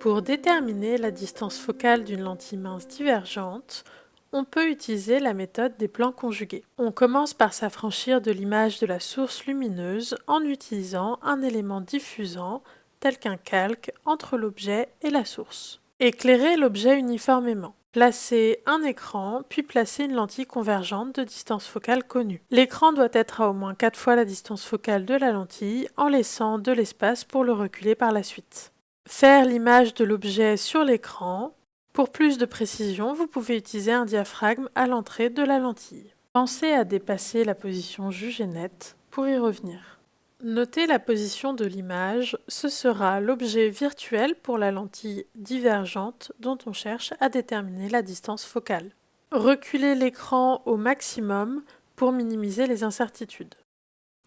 Pour déterminer la distance focale d'une lentille mince divergente, on peut utiliser la méthode des plans conjugués. On commence par s'affranchir de l'image de la source lumineuse en utilisant un élément diffusant tel qu'un calque entre l'objet et la source. Éclairer l'objet uniformément. Placer un écran, puis placer une lentille convergente de distance focale connue. L'écran doit être à au moins 4 fois la distance focale de la lentille en laissant de l'espace pour le reculer par la suite. Faire l'image de l'objet sur l'écran. Pour plus de précision, vous pouvez utiliser un diaphragme à l'entrée de la lentille. Pensez à dépasser la position jugée nette pour y revenir. Notez la position de l'image, ce sera l'objet virtuel pour la lentille divergente dont on cherche à déterminer la distance focale. Reculez l'écran au maximum pour minimiser les incertitudes.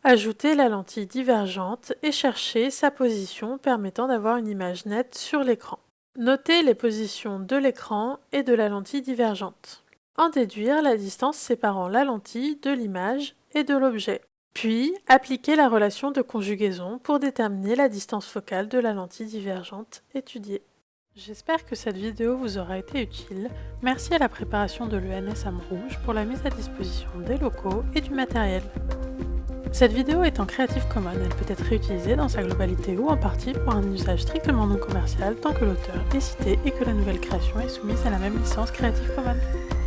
Ajoutez la lentille divergente et cherchez sa position permettant d'avoir une image nette sur l'écran. Notez les positions de l'écran et de la lentille divergente. En déduire la distance séparant la lentille de l'image et de l'objet. Puis, appliquez la relation de conjugaison pour déterminer la distance focale de la lentille divergente étudiée. J'espère que cette vidéo vous aura été utile. Merci à la préparation de l'ENS Rouge pour la mise à disposition des locaux et du matériel. Cette vidéo est en Creative Commons, elle peut être réutilisée dans sa globalité ou en partie pour un usage strictement non commercial tant que l'auteur est cité et que la nouvelle création est soumise à la même licence Creative Commons.